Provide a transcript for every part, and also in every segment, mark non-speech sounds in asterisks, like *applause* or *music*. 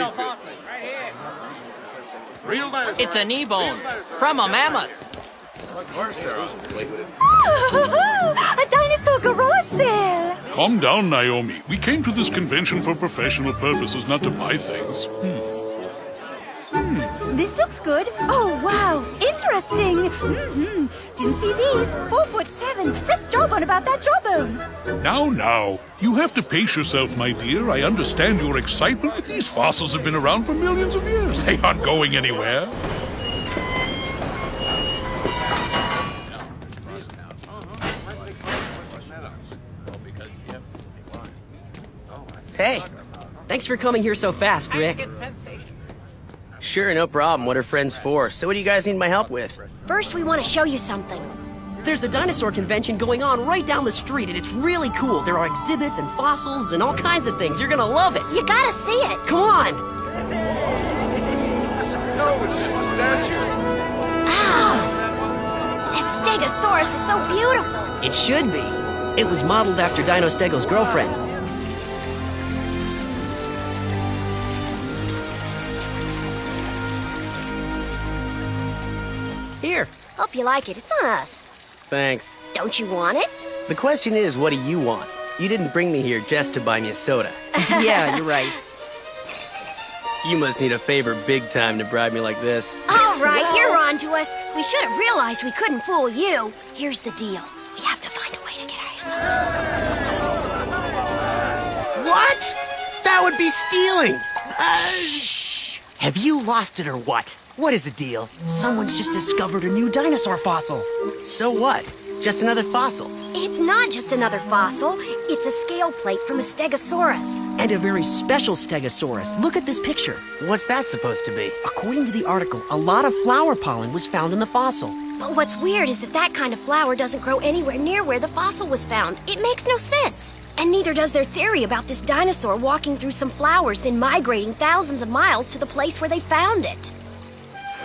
Right here. Real. It's a knee bone from a mammoth. A dinosaur garage sale! Calm down, Naomi. We came to this convention for professional purposes, not to buy things. Hmm. Hmm. This looks good. Oh, wow. Interesting. Mm-hmm. Didn't see these. Four foot seven. Let's jawbone about that jawbone. Now, now. You have to pace yourself, my dear. I understand your excitement, but these fossils have been around for millions of years. They aren't going anywhere. Hey, thanks for coming here so fast, Rick. Sure, no problem. What are friends for? So what do you guys need my help with? First, we want to show you something. There's a dinosaur convention going on right down the street, and it's really cool. There are exhibits and fossils and all kinds of things. You're gonna love it. You gotta see it. Come on. No, it's just a statue. Ah, that Stegosaurus is so beautiful. It should be. It was modeled after Dino Stego's girlfriend. Here. Hope you like it. It's on us. Thanks. Don't you want it? The question is, what do you want? You didn't bring me here just to buy me a soda. *laughs* yeah, you're right. You must need a favor big time to bribe me like this. All right, you're on to us. We should have realized we couldn't fool you. Here's the deal. We have to find a way to get our hands on it. What? That would be stealing! Uh, Shh! Have you lost it or what? What is the deal? Someone's just discovered a new dinosaur fossil. So what? Just another fossil. It's not just another fossil. It's a scale plate from a Stegosaurus. And a very special Stegosaurus. Look at this picture. What's that supposed to be? According to the article, a lot of flower pollen was found in the fossil. But what's weird is that that kind of flower doesn't grow anywhere near where the fossil was found. It makes no sense. And neither does their theory about this dinosaur walking through some flowers, then migrating thousands of miles to the place where they found it.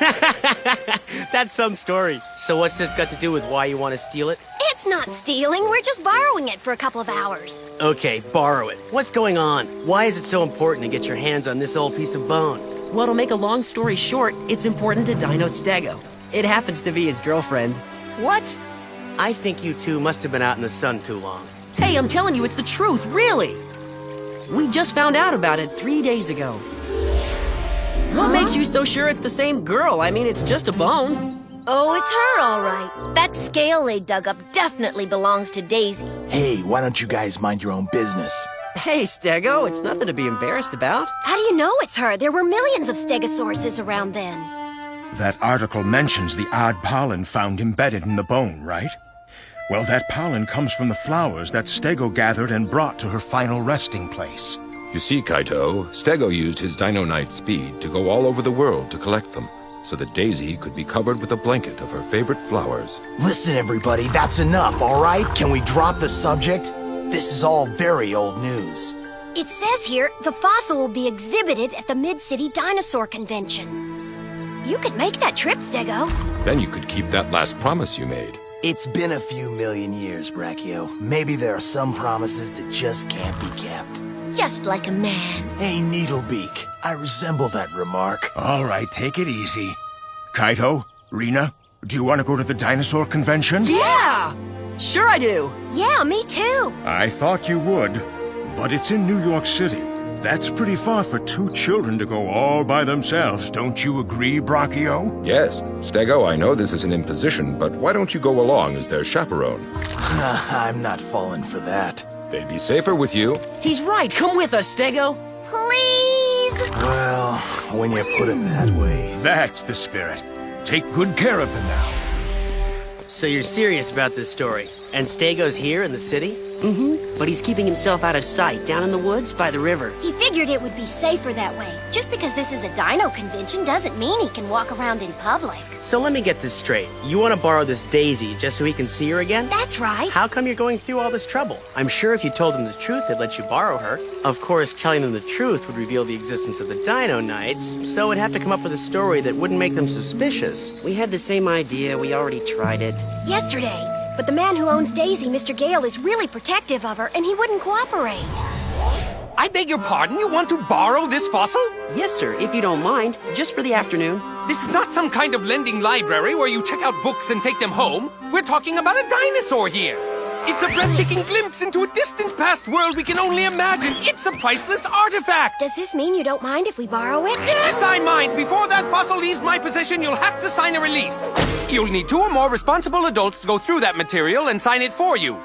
*laughs* That's some story. So what's this got to do with why you want to steal it? It's not stealing, we're just borrowing it for a couple of hours. Okay, borrow it. What's going on? Why is it so important to get your hands on this old piece of bone? Well, to make a long story short, it's important to Dino Stego. It happens to be his girlfriend. What? I think you two must have been out in the sun too long. Hey, I'm telling you, it's the truth, really! We just found out about it three days ago. What makes you so sure it's the same girl? I mean, it's just a bone. Oh, it's her, all right. That scale they dug up definitely belongs to Daisy. Hey, why don't you guys mind your own business? Hey, Stego, it's nothing to be embarrassed about. How do you know it's her? There were millions of stegosauruses around then. That article mentions the odd pollen found embedded in the bone, right? Well, that pollen comes from the flowers that Stego gathered and brought to her final resting place. You see, Kaito, Stego used his Dino Knight speed to go all over the world to collect them, so that Daisy could be covered with a blanket of her favorite flowers. Listen, everybody, that's enough, all right? Can we drop the subject? This is all very old news. It says here the fossil will be exhibited at the Mid-City Dinosaur Convention. You could make that trip, Stego. Then you could keep that last promise you made. It's been a few million years, Brachio. Maybe there are some promises that just can't be kept. Just like a man. Hey, Needlebeak, I resemble that remark. All right, take it easy. Kaito, Rena, do you want to go to the dinosaur convention? Yeah! Sure I do. Yeah, me too. I thought you would, but it's in New York City. That's pretty far for two children to go all by themselves. Don't you agree, Brachio? Yes, Stego, I know this is an imposition, but why don't you go along as their chaperone? *laughs* I'm not falling for that. They'd be safer with you. He's right. Come with us, Stego. Please! Well, when you put it that way. That's the spirit. Take good care of them now. So you're serious about this story? And Stego's here in the city? Mm-hmm. But he's keeping himself out of sight, down in the woods by the river. He figured it would be safer that way. Just because this is a dino convention doesn't mean he can walk around in public. So let me get this straight. You want to borrow this Daisy just so he can see her again? That's right. How come you're going through all this trouble? I'm sure if you told them the truth, they'd let you borrow her. Of course, telling them the truth would reveal the existence of the Dino Knights, so we would have to come up with a story that wouldn't make them suspicious. We had the same idea. We already tried it. Yesterday. But the man who owns Daisy, Mr. Gale, is really protective of her, and he wouldn't cooperate. I beg your pardon, you want to borrow this fossil? Yes, sir, if you don't mind, just for the afternoon. This is not some kind of lending library where you check out books and take them home. We're talking about a dinosaur here. It's a breathtaking glimpse into a distant past world we can only imagine. It's a priceless artifact. Does this mean you don't mind if we borrow it? Yes, I mind. Before that fossil leaves my possession, you'll have to sign a release. You'll need two or more responsible adults to go through that material and sign it for you.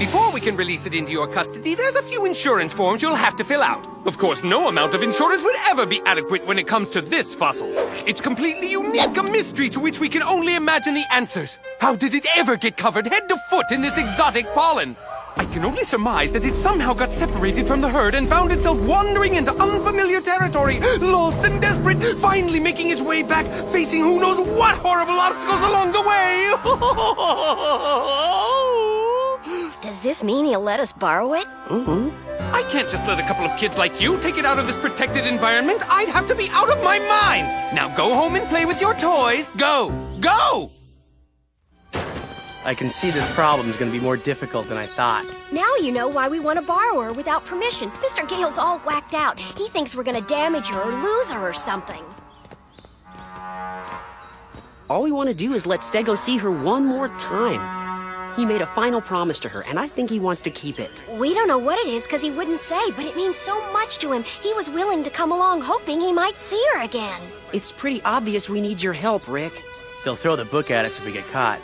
Before we can release it into your custody, there's a few insurance forms you'll have to fill out. Of course, no amount of insurance would ever be adequate when it comes to this fossil. It's completely unique, a mystery to which we can only imagine the answers. How did it ever get covered head to foot in this exotic pollen? I can only surmise that it somehow got separated from the herd and found itself wandering into unfamiliar territory, lost and desperate, finally making its way back, facing who knows what horrible obstacles along the way. *laughs* Does this mean he'll let us borrow it? Mm-hmm. I can't just let a couple of kids like you take it out of this protected environment. I'd have to be out of my mind. Now go home and play with your toys. Go! Go! I can see this problem is going to be more difficult than I thought. Now you know why we want to borrow her without permission. Mr. Gale's all whacked out. He thinks we're gonna damage her or lose her or something. All we want to do is let Stego see her one more time. He made a final promise to her, and I think he wants to keep it. We don't know what it is because he wouldn't say, but it means so much to him. He was willing to come along hoping he might see her again. It's pretty obvious we need your help, Rick. They'll throw the book at us if we get caught.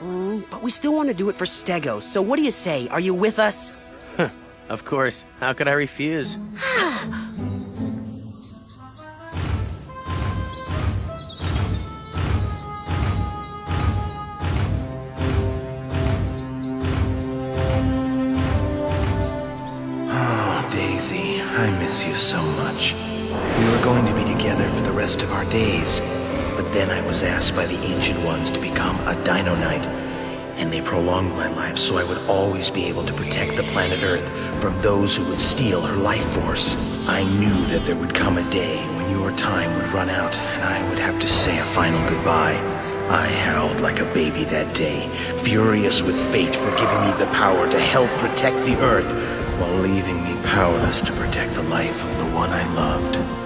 Mm, but we still want to do it for Stego, so what do you say? Are you with us? *laughs* Of course. How could I refuse? *sighs* *sighs* *sighs* I miss you so much. We were going to be together for the rest of our days, but then I was asked by the Ancient Ones to become a Dino Knight, and they prolonged my life so I would always be able to protect the planet Earth from those who would steal her life force. I knew that there would come a day when your time would run out and I would have to say a final goodbye. I howled like a baby that day, furious with fate for giving me the power to help protect the Earth while leaving me powerless to protect the life of the one I loved.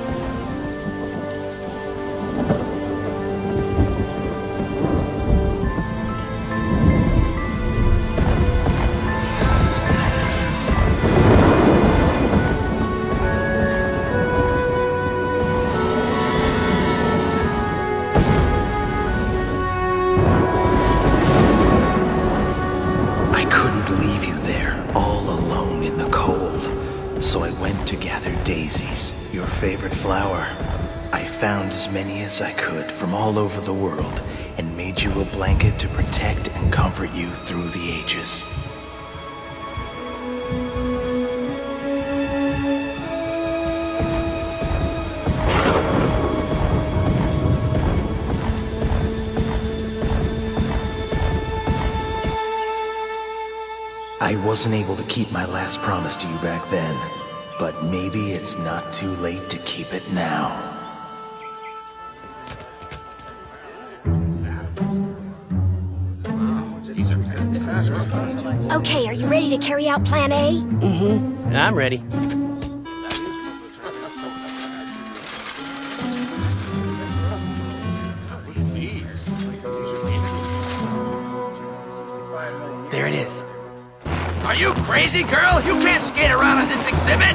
Gather daisies, your favorite flower. I found as many as I could from all over the world and made you a blanket to protect and comfort you through the ages. I wasn't able to keep my last promise to you back then, but maybe it's not too late to keep it now. Okay, are you ready to carry out Plan A? Mm-hmm. I'm ready. Crazy, girl? You can't skate around on this exhibit!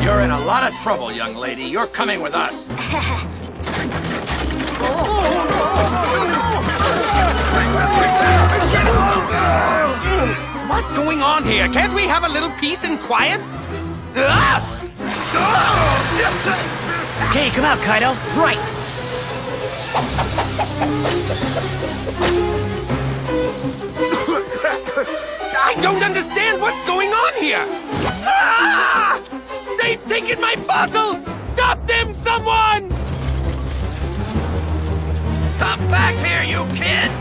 You're in a lot of trouble, young lady. You're coming with us. *laughs* What's going on here? Can't we have a little peace and quiet? Ah! *laughs* Okay, come out, Kaito. Right! I don't understand what's going on here! Ah! They've taken my fossil! Stop them, someone! Come back here, you kids!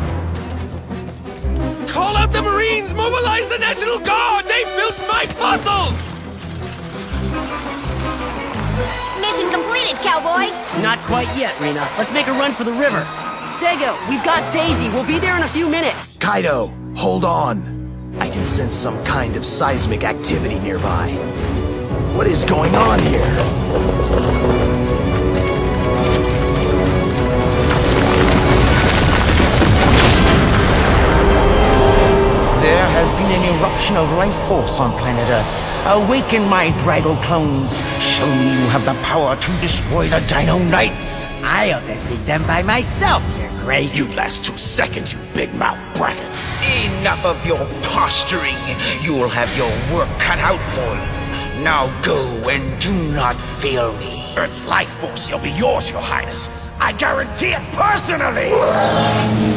Call out the Marines! Mobilize the National Guard! They built my fossil! Mission completed, cowboy! Not quite yet, Rena. Let's make a run for the river. Stego, we've got Daisy. We'll be there in a few minutes. Kaito, hold on. I can sense some kind of seismic activity nearby. What is going on here? Been of life force on planet Earth. Awaken, my Drago clones. Show me you have the power to destroy the Dino Knights. I'll defeat them by myself, Your Grace. You'd last two seconds, you big mouth bracket. Enough of your posturing. You will have your work cut out for you. Now go and do not fail me. Earth's life force shall be yours, your highness. I guarantee it personally!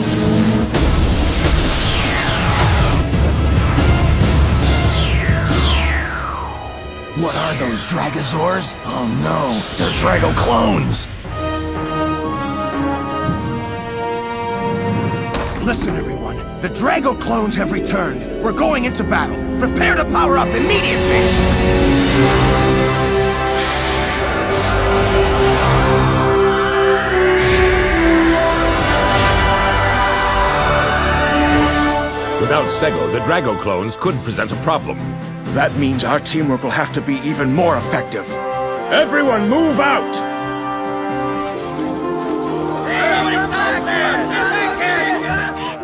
What are those, Dragosaurs? Oh no, they're Drago clones! Listen, everyone. The Drago clones have returned. We're going into battle. Prepare to power up immediately! Without Stego, the Drago clones could present a problem. That means our teamwork will have to be even more effective. Everyone move out!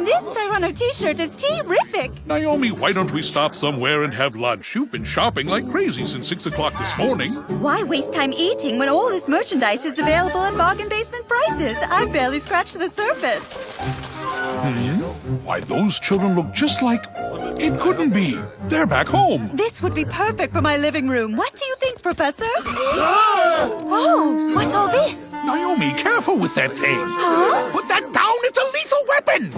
This Tyranno t-shirt is terrific. Naomi, why don't we stop somewhere and have lunch? You've been shopping like crazy since 6 o'clock this morning. Why waste time eating when all this merchandise is available at bargain basement prices? I barely scratched the surface. Hmm? Why, those children look just like... It couldn't be. They're back home. This would be perfect for my living room. What do you think, Professor? Oh, what's all this? Naomi, careful with that thing. Huh? Put that down. It's a lethal weapon.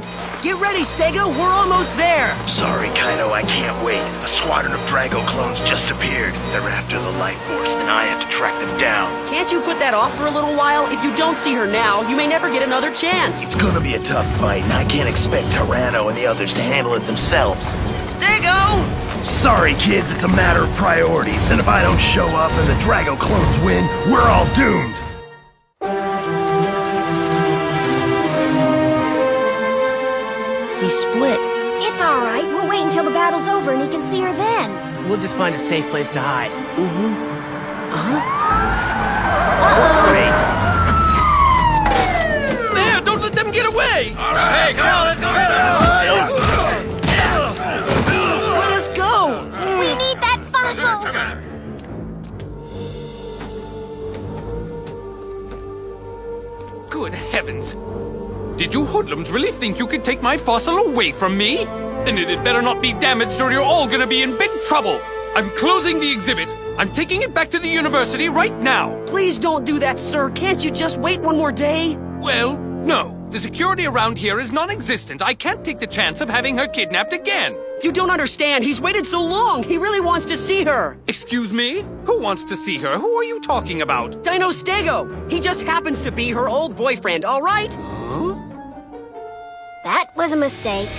Get ready, Stego. We're almost there. Sorry, Drago clones just appeared. They're after the life force, and I have to track them down. Can't you put that off for a little while? If you don't see her now, you may never get another chance. It's gonna be a tough fight, and I can't expect Tyranno and the others to handle it themselves. Stego! Sorry, kids, it's a matter of priorities, and if I don't show up and the Drago clones win, we're all doomed. He split. It's all right. We'll wait until the battle's over and he can see her then. We'll just find a safe place to hide. Mm-hmm. Uh-huh. Great. There, don't let them get away! All right, Hey, come on, Did you hoodlums really think you could take my fossil away from me? And it had better not be damaged or you're all gonna be in big trouble! I'm closing the exhibit! I'm taking it back to the university right now! Please don't do that, sir. Can't you just wait one more day? Well, no. The security around here is non-existent. I can't take the chance of having her kidnapped again. You don't understand. He's waited so long. He really wants to see her. Excuse me? Who wants to see her? Who are you talking about? Dino Stego. He just happens to be her old boyfriend, all right? Huh? That was a mistake.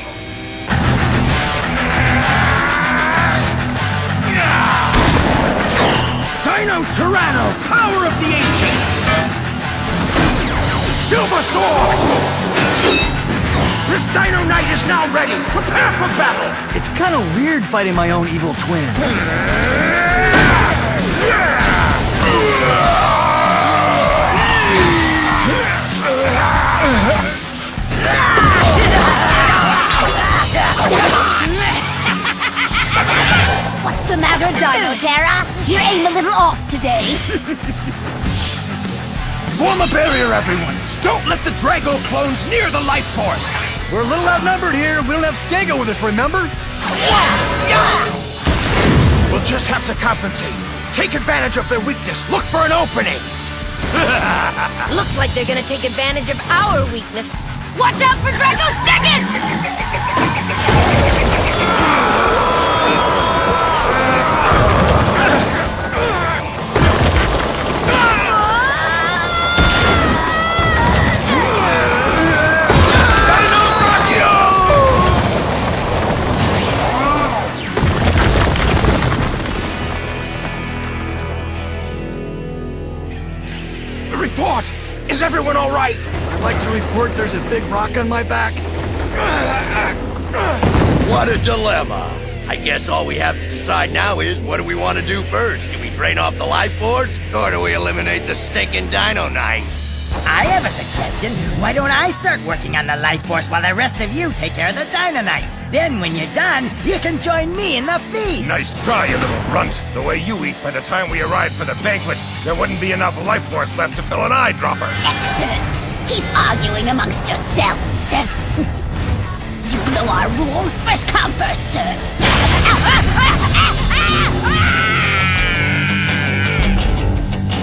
Dino Tyranno, power of the ancients! Silver Sword! This Dino Knight is now ready! Prepare for battle! It's kind of weird fighting my own evil twin. What's the Dino Terra? You aim a little off today. Form a barrier, everyone! Don't let the Drago clones near the life force! We're a little outnumbered here, we don't have Stego with us, remember? We'll just have to compensate. Take advantage of their weakness. Look for an opening. *laughs* Looks like they're gonna take advantage of our weakness. Watch out for Draco Stickus! Everyone all right? I'd like to report there's a big rock on my back. What a dilemma. I guess all we have to decide now is what do we want to do first? Do we drain off the life force, or do we eliminate the stinking Dino Knights? I have a suggestion. Why don't I start working on the life force while the rest of you take care of the Dino Then when you're done, you can join me in the feast. Nice try, you little runt. The way you eat, by the time we arrive for the banquet, there wouldn't be enough life force left to fill an eyedropper. Excellent. Keep arguing amongst yourselves. you know our rule. First come, first serve.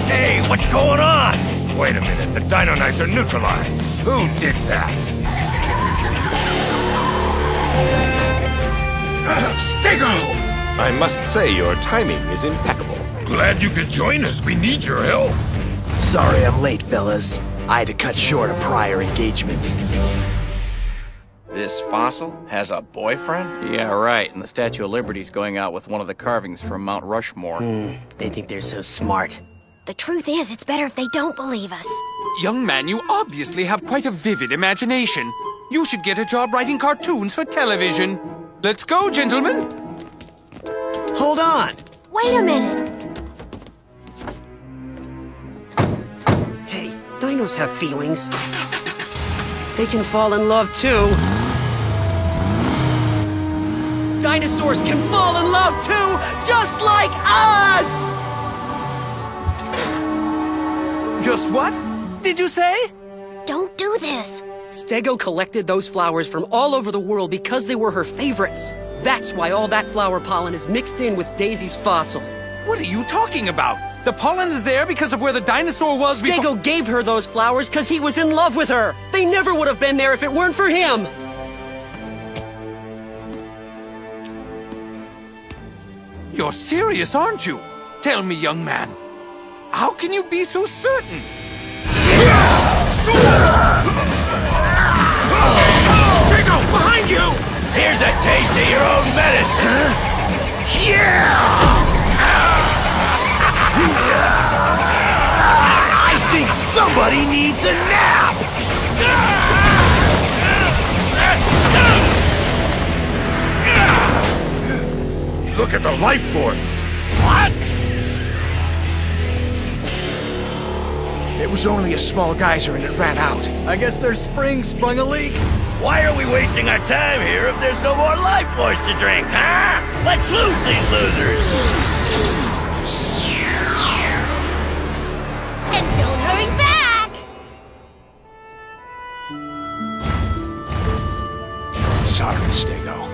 Hey, what's going on? Wait a minute, the Dino Knights are neutralized. Who did that? *clears throat* Stego! I must say your timing is impeccable. Glad you could join us. We need your help. Sorry I'm late, fellas. I had to cut short a prior engagement. This fossil has a boyfriend? Yeah, right. And the Statue of Liberty's going out with one of the carvings from Mount Rushmore. Hmm, they think they're so smart. The truth is, it's better if they don't believe us. Young man, you obviously have quite a vivid imagination. You should get a job writing cartoons for television. Let's go, gentlemen. Hold on. Wait a minute. Hey, dinos have feelings. They can fall in love too. Dinosaurs can fall in love too, just like us! Just what? Did you say? Don't do this. Stego collected those flowers from all over the world because they were her favorites. That's why all that flower pollen is mixed in with Daisy's fossil. What are you talking about? The pollen is there because of where the dinosaur was Stego gave her those flowers because he was in love with her. They never would have been there if it weren't for him. You're serious, aren't you? Tell me, young man. How can you be so certain? Stego, behind you! Here's a taste of your own medicine! Yeah! I think somebody needs a nap! Look at the life force! It was only a small geyser and it ran out. I guess their spring sprung a leak. Why are we wasting our time here if there's no more life force to drink, huh? Let's lose these losers! And don't hurry back! Sorry, Stego.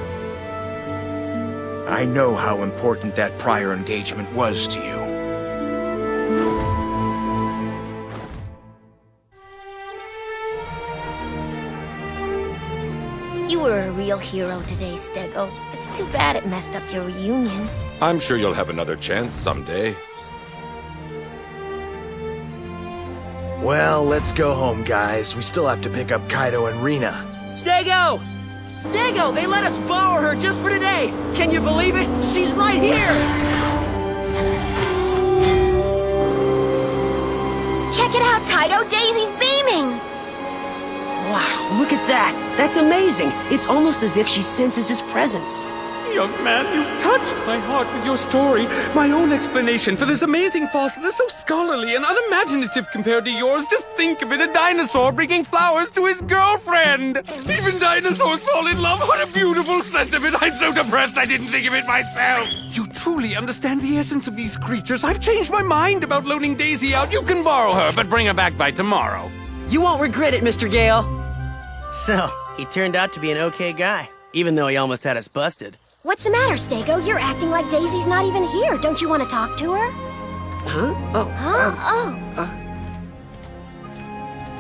I know how important that prior engagement was to you. Hero today, Stego. It's too bad it messed up your reunion. I'm sure you'll have another chance someday. Well, let's go home, guys. We still have to pick up Kaito and Rena. Stego! Stego, they let us borrow her just for today. Can you believe it? She's right here. Check it out, Kaito. Daisy's beaming. Wow, look at that. That's amazing. It's almost as if she senses his presence. Young man, you've touched my heart with your story. My own explanation for this amazing fossil is so scholarly and unimaginative compared to yours. Just think of it, a dinosaur bringing flowers to his girlfriend. Even dinosaurs fall in love. What a beautiful sentiment. I'm so depressed I didn't think of it myself. You truly understand the essence of these creatures. I've changed my mind about loaning Daisy out. You can borrow her, but bring her back by tomorrow. You won't regret it, Mr. Gale. So, he turned out to be an okay guy, even though he almost had us busted. What's the matter, Stego? You're acting like Daisy's not even here. Don't you want to talk to her? Huh? Oh. Huh? Uh, oh.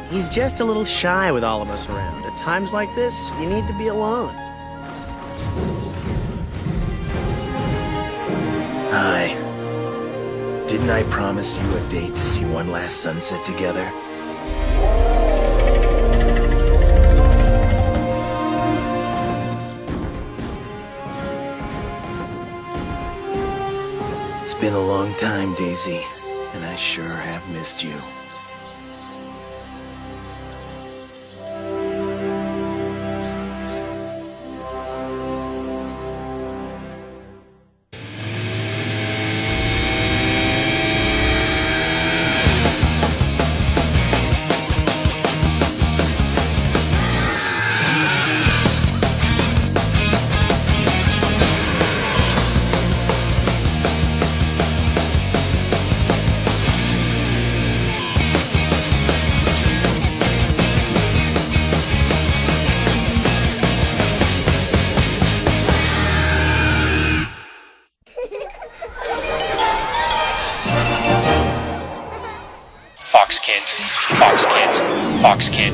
He's just a little shy with all of us around. At times like this, you need to be alone. Hi. Didn't I promise you a date to see one last sunset together? Been a long time, Daisy, and I sure have missed you.